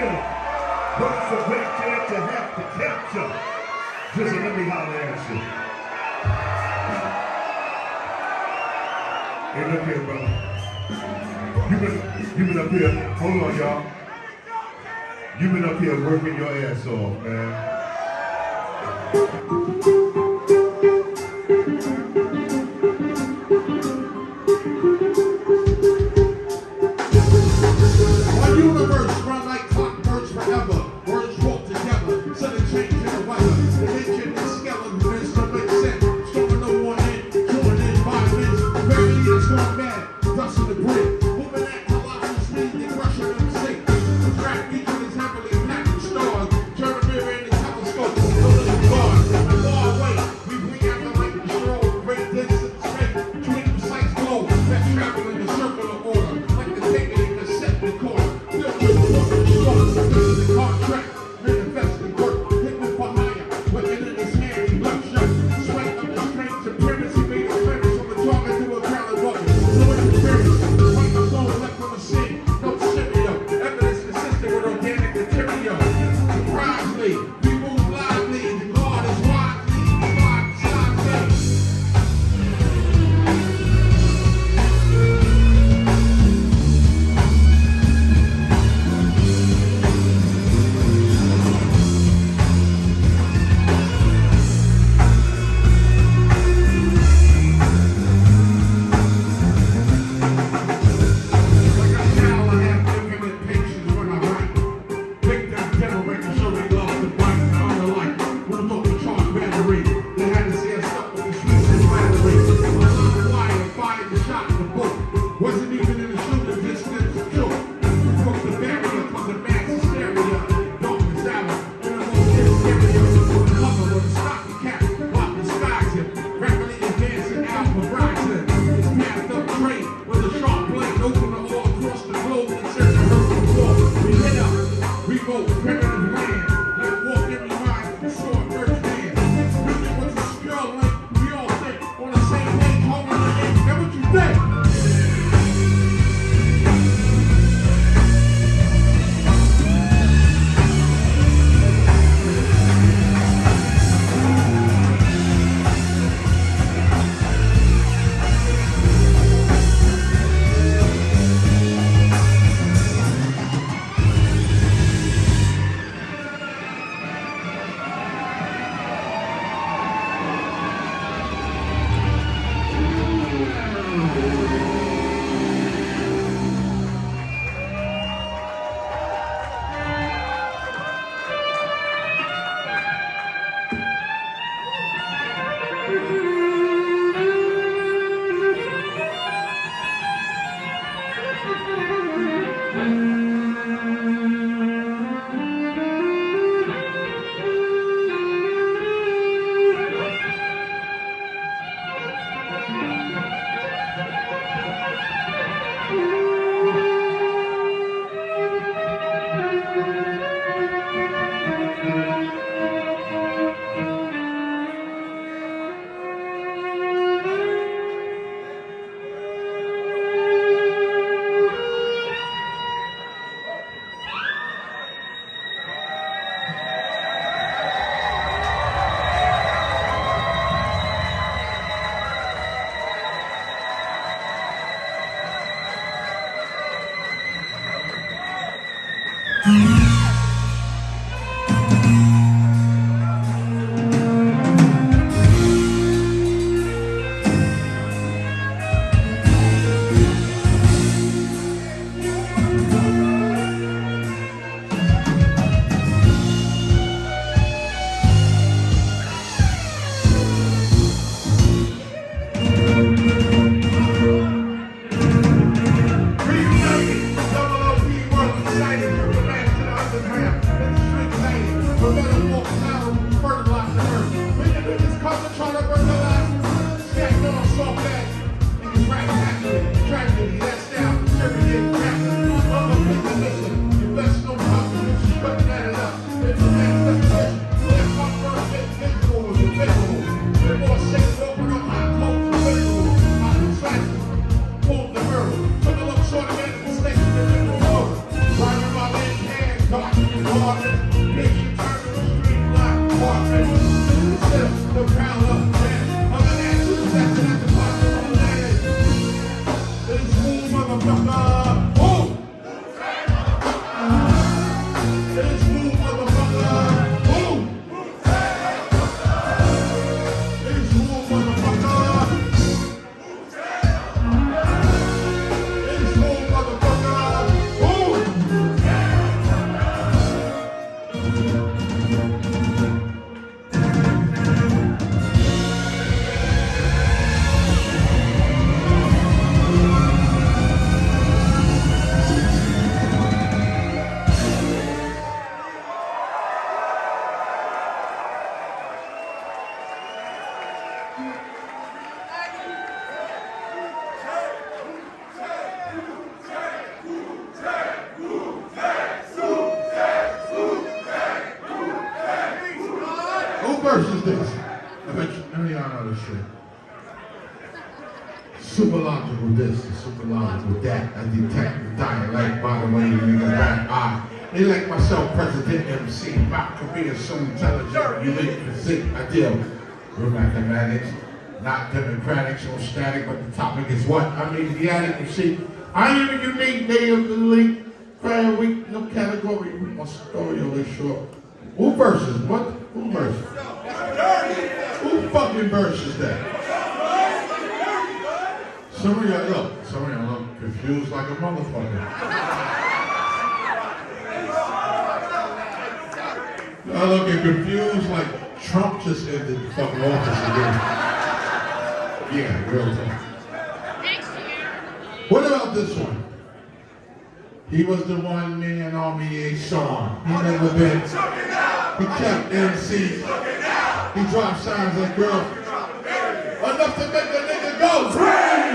Peter was a great to have to capture. Listen, let me holler at you. Hey, look here, brother. You been, you been up here, hold on, y'all. You been up here working your ass off, man. mathematics, not democratic or static, but the topic is what? I mean, the attitude. See, I am a unique day of the league. Prayer week, no category. My story only short. Who verses? What? Who verses? Who fucking verses that? Some of y'all look, some of y'all look confused like a motherfucker. I look confused like Trump just ended the fucking office again. Yeah, really. Next year. What about this one? He was the one man army A eh, Sean. He never been. He kept MC. He dropped signs like girls. Enough to make a nigga go. Free!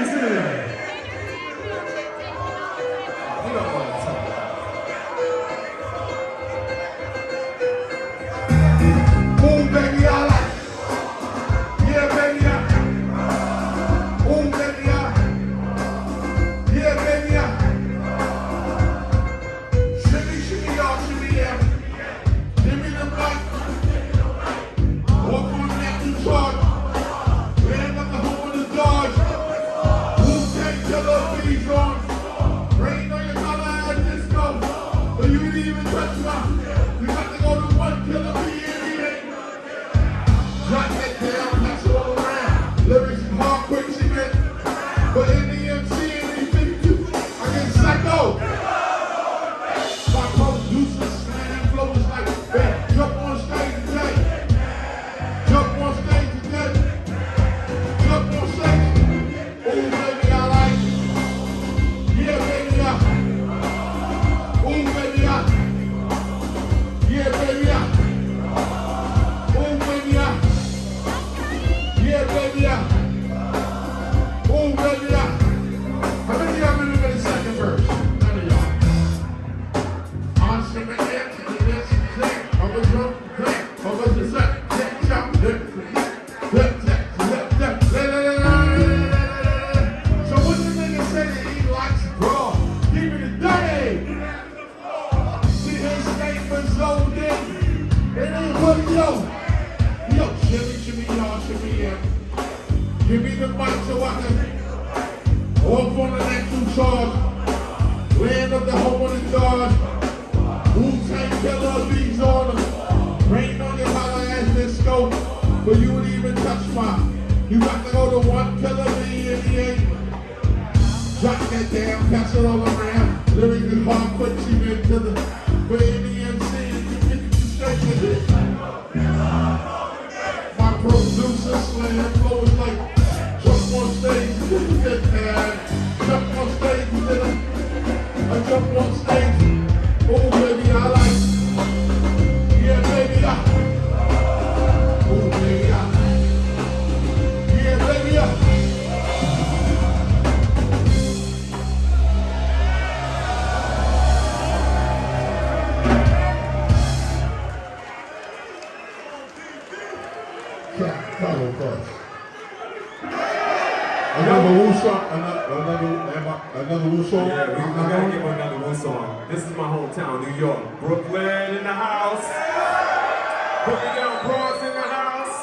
Down in the house.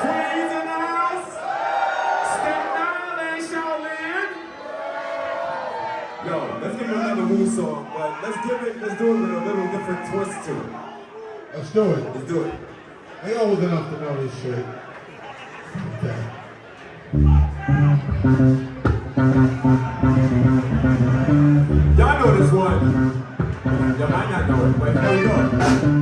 Queens in the house. Yo, let's give it another Wu song, but let's give it, let's do it with a little different twist to it. Let's do it. Let's do it. They old enough to know this shit. Y'all know this one. Y'all might not know it, but here we go.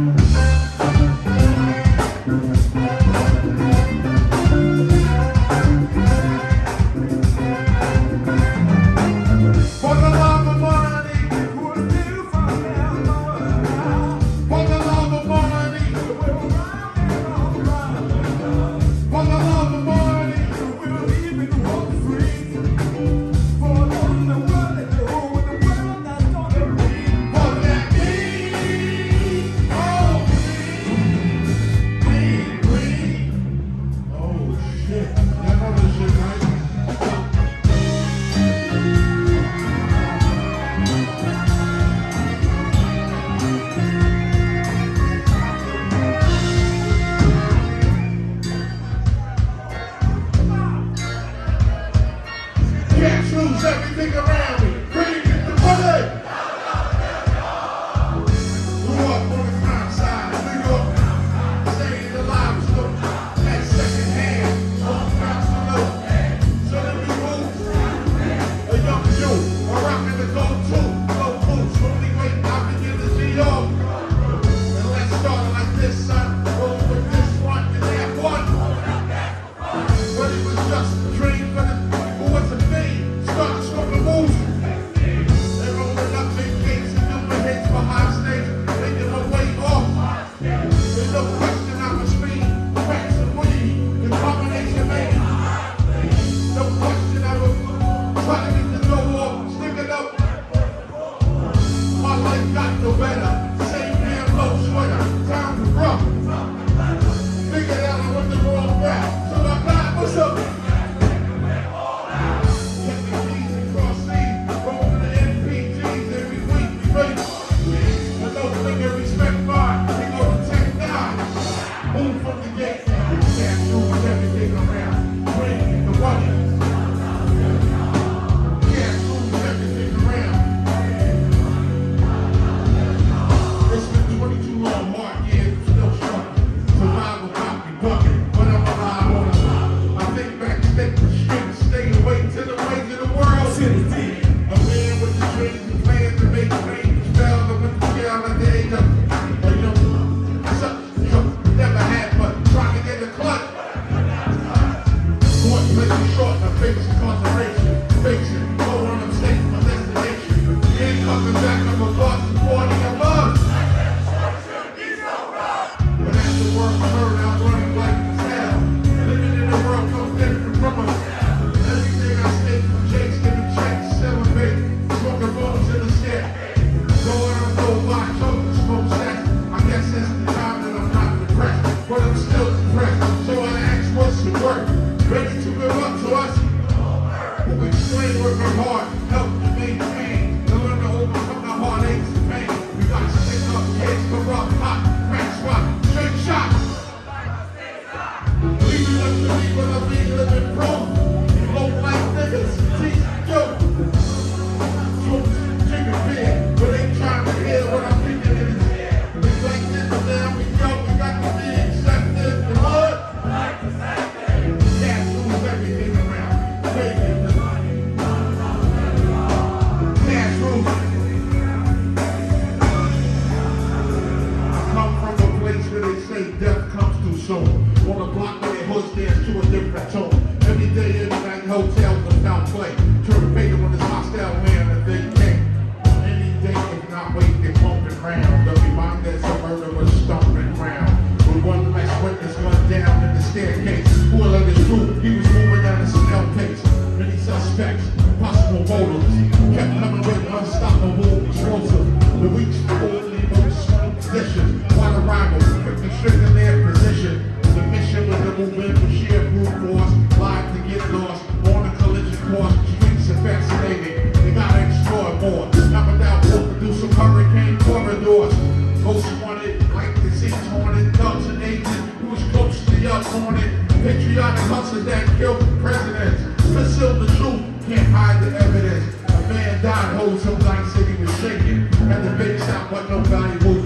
It. Patriotic hustlers that killed presidents. Conceal the truth, can't hide the evidence. A man died, whole some night city was shaking. And the big shop, but no valuables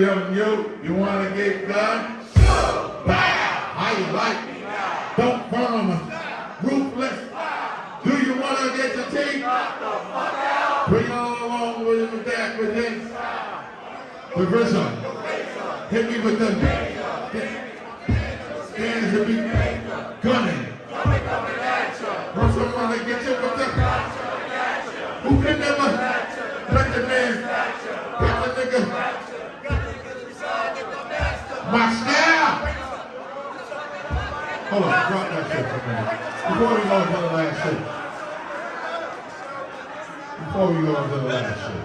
To young you, you wanna get done? Bow! How you like me? Don't burn me. Ruthless. Do you wanna get your teeth? Bring all along with it with that, with this. The RZA. Hit me with the hands to be gunning. Or someone to get you with the who can never let the man Before we go to the last shit. Before we go to the last shit.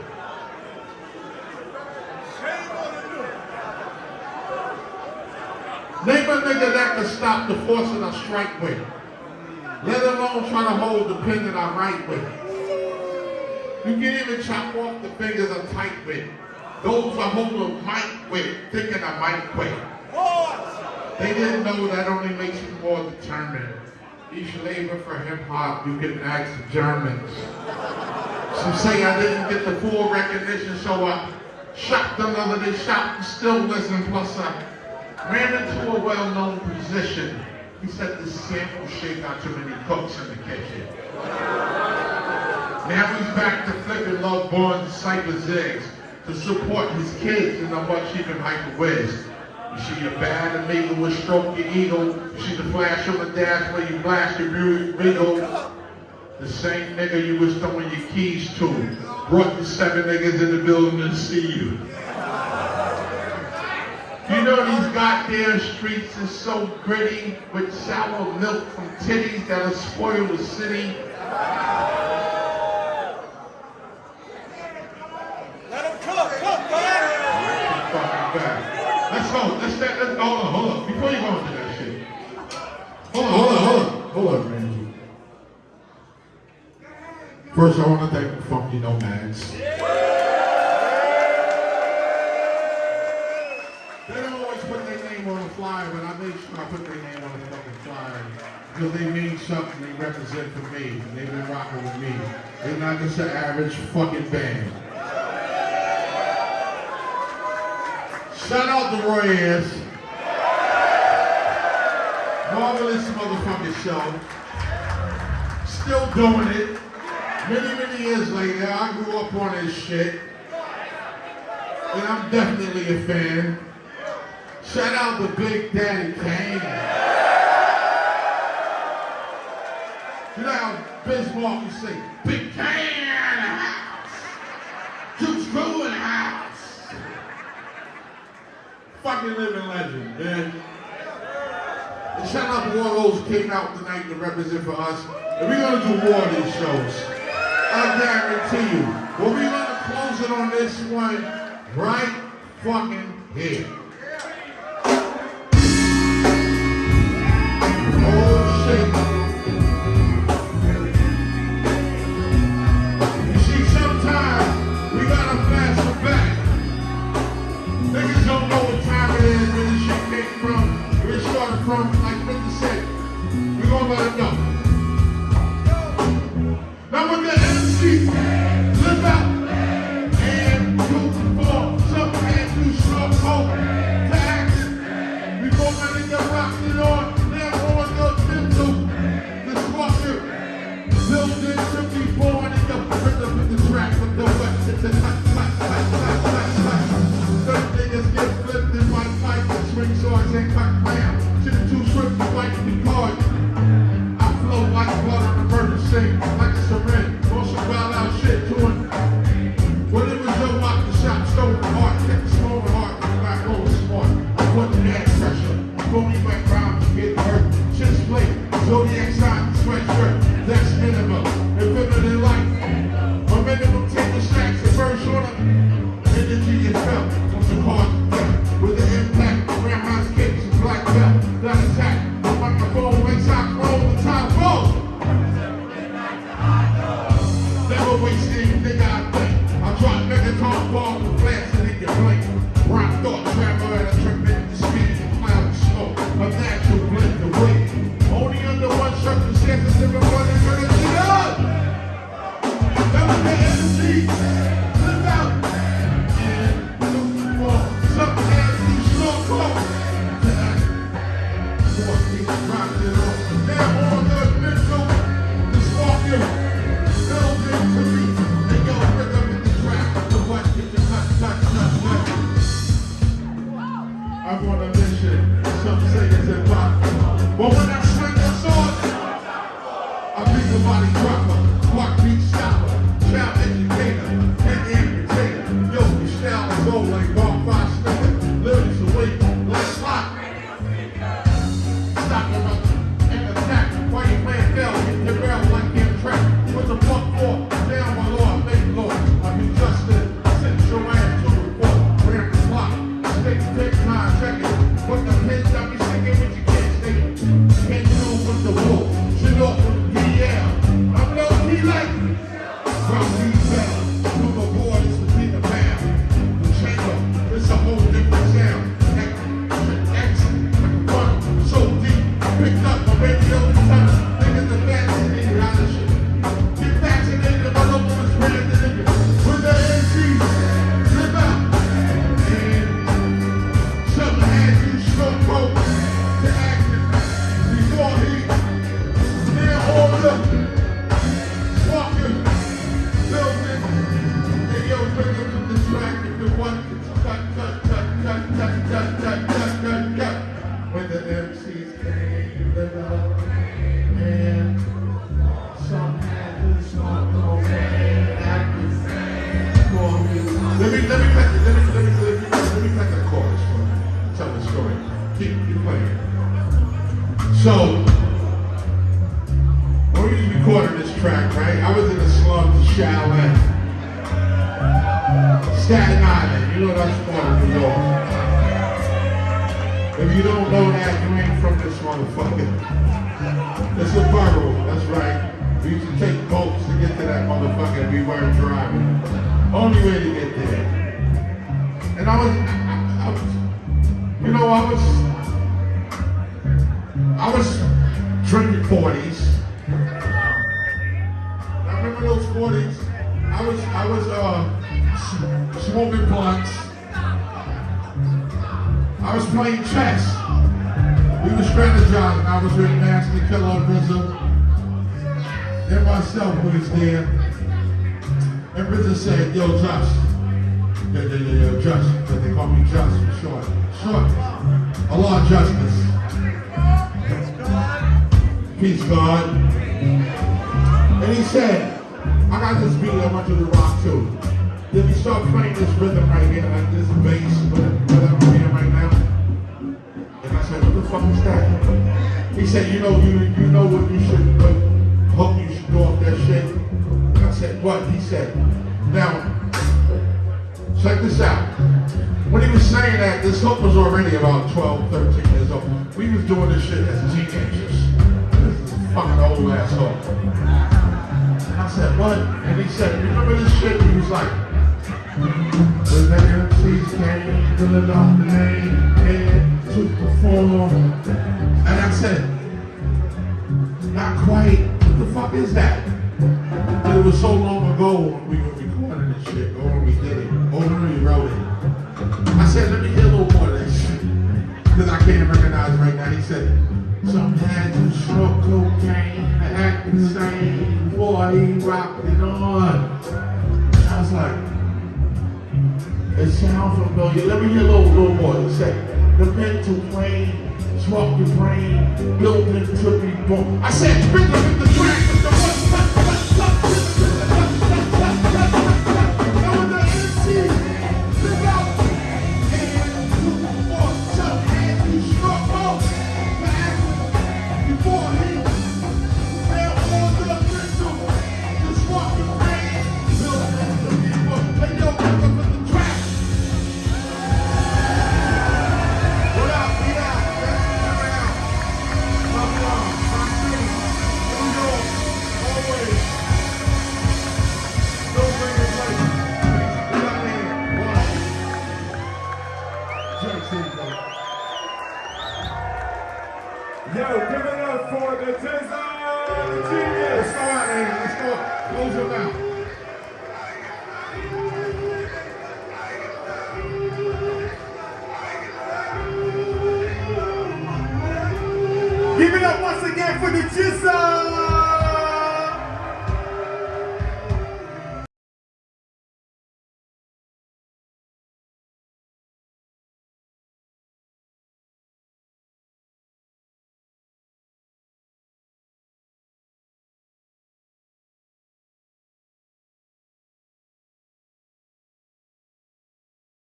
Name a nigga that can stop the force of a strike with. Let alone try to hold the pen that I write with. You can even chop off the fingers I'm tight with. Those I hold a mic with, thinking I might quit. They didn't know that only makes you more determined. Each labor for hip hop, you can ask the Germans. Some say I didn't get the full recognition, so I shot another they shot and still listen. Plus I ran into a well-known position. He said the sample shake out too many cooks in the kitchen. Now he's back to flipping love bonds, cyber zigs to support his kids in a much even hyper ways. You see your bad amigo will stroke your ego. You see the flash on the dash where you blast your regal. The same nigga you was throwing your keys to brought the seven niggas in the building to see you. You know these goddamn streets is so gritty with sour milk from titties that'll spoil the city. Let him cook, cook, man. Fucking back. Let's go. Let's let, let's hold on, hold on. Before you go into that shit. Hold on, hold on, hold on. Hold on, Randy. First, I want to thank the Funky Nomads. They don't always put their name on the flyer, but I made sure I put their name on the fucking flyer. Because they mean something, they represent for me, and they've been rocking with me. They're not just an average fucking band. Shout out to Roy Ayers. Marvelous motherfucking show. Still doing it. Many, many years later, I grew up on this shit. And I'm definitely a fan. Shout out to Big Daddy Kane. You know how Biz Markie used to say, Big Kane in the house. Two Screw in the house. Fucking living legend, man. Shout out to all those who came out tonight to represent for us. And we're gonna do more of these shows. I guarantee you. But we're gonna close it on this one right fucking here. Action. Before my style is old like Bob Fox to get to that motherfucker we weren't driving. Only way to get there. And I was, I, I was, you know, I was, I was drinking 40s. I remember those 40s. I was, I was, uh, smoking blunts. I was playing chess. We were strategizing. I was with Masta Killa RZA. And myself was there. And RZA said, yo, Just. Yeah, yeah, yeah, yeah, Just. But they call me Just for short. Short. A lot of justice. Peace, God. And he said, I got this beat, I want you to rock too. Then he started playing this rhythm right here, like this bass, whatever I'm hearing right now. And I said, what the fuck is that? He said, you know, you you know what you should, what hook you should that shit? I said, what? He said, now, check this out. When he was saying that, this hook was already about 12, 13 years old. We was doing this shit as teenagers. This is fucking old ass hook. I said, what? And he said, remember this shit? He was like, when the MCs came, filling off the name, and to perform. And I said, not quite. The fuck is that? It was so long ago when we were recording this shit, or when we did it, or when we wrote it. I said, let me hear a little more of this shit. Because I can't recognize right now. He said, some had to smoke cocaine, act same, boy, he rocked it on. I was like, it sounds familiar. Let me hear a little, little more. He said, the mental plane, smoke your brain, building to be born. I said, bring the, the track,